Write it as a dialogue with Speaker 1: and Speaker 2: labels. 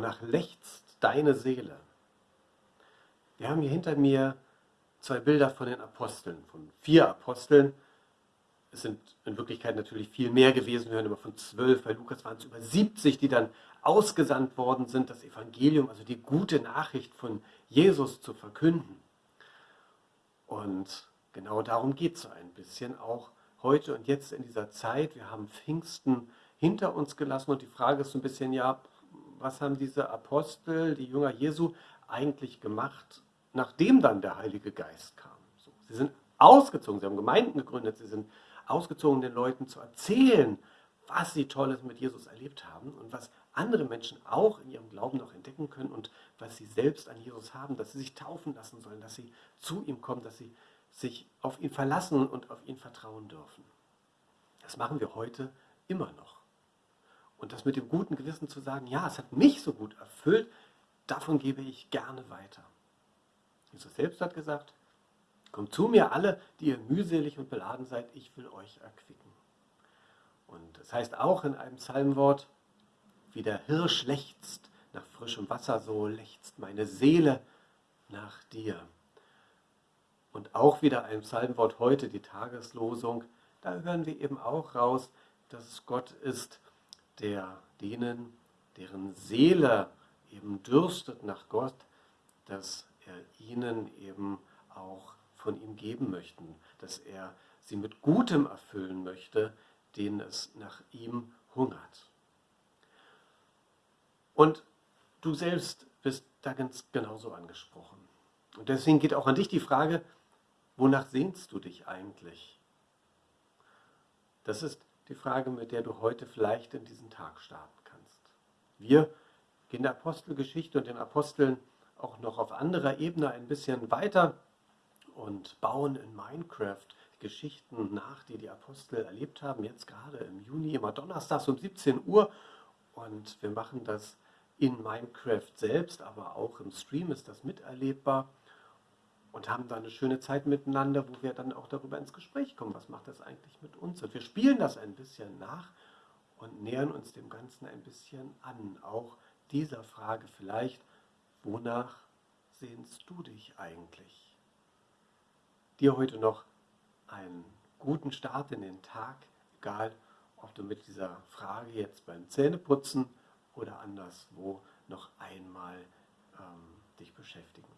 Speaker 1: Wonach lechzt deine Seele? Wir haben hier hinter mir zwei Bilder von den Aposteln, von vier Aposteln. Es sind in Wirklichkeit natürlich viel mehr gewesen. Wir hören immer von zwölf, bei Lukas waren es über 70, die dann ausgesandt worden sind, das Evangelium, also die gute Nachricht von Jesus zu verkünden. Und genau darum geht es so ein bisschen auch heute und jetzt in dieser Zeit. Wir haben Pfingsten hinter uns gelassen und die Frage ist so ein bisschen, ja, was haben diese Apostel, die Jünger Jesu, eigentlich gemacht, nachdem dann der Heilige Geist kam? So, sie sind ausgezogen, sie haben Gemeinden gegründet, sie sind ausgezogen, den Leuten zu erzählen, was sie Tolles mit Jesus erlebt haben und was andere Menschen auch in ihrem Glauben noch entdecken können und was sie selbst an Jesus haben, dass sie sich taufen lassen sollen, dass sie zu ihm kommen, dass sie sich auf ihn verlassen und auf ihn vertrauen dürfen. Das machen wir heute immer noch. Und das mit dem guten Gewissen zu sagen, ja, es hat mich so gut erfüllt, davon gebe ich gerne weiter. Jesus selbst hat gesagt, kommt zu mir alle, die ihr mühselig und beladen seid, ich will euch erquicken. Und das heißt auch in einem Psalmwort, wie der Hirsch lechzt nach frischem Wasser, so lechzt meine Seele nach dir. Und auch wieder ein Psalmwort heute, die Tageslosung, da hören wir eben auch raus, dass es Gott ist, der denen, deren Seele eben dürstet nach Gott, dass er ihnen eben auch von ihm geben möchte, dass er sie mit Gutem erfüllen möchte, denen es nach ihm hungert. Und du selbst bist da ganz genauso angesprochen. Und deswegen geht auch an dich die Frage, wonach sehnst du dich eigentlich? Das ist die Frage, mit der du heute vielleicht in diesen Tag starten kannst. Wir gehen der Apostelgeschichte und den Aposteln auch noch auf anderer Ebene ein bisschen weiter und bauen in Minecraft Geschichten nach, die die Apostel erlebt haben, jetzt gerade im Juni, immer donnerstags um 17 Uhr. Und wir machen das in Minecraft selbst, aber auch im Stream ist das miterlebbar und haben da eine schöne Zeit miteinander, wo wir dann auch darüber ins Gespräch kommen, was macht das eigentlich mit uns. Und wir spielen das ein bisschen nach und nähern uns dem Ganzen ein bisschen an. Auch dieser Frage vielleicht, wonach sehnst du dich eigentlich? Dir heute noch einen guten Start in den Tag, egal ob du mit dieser Frage jetzt beim Zähneputzen oder anderswo noch einmal ähm, dich beschäftigen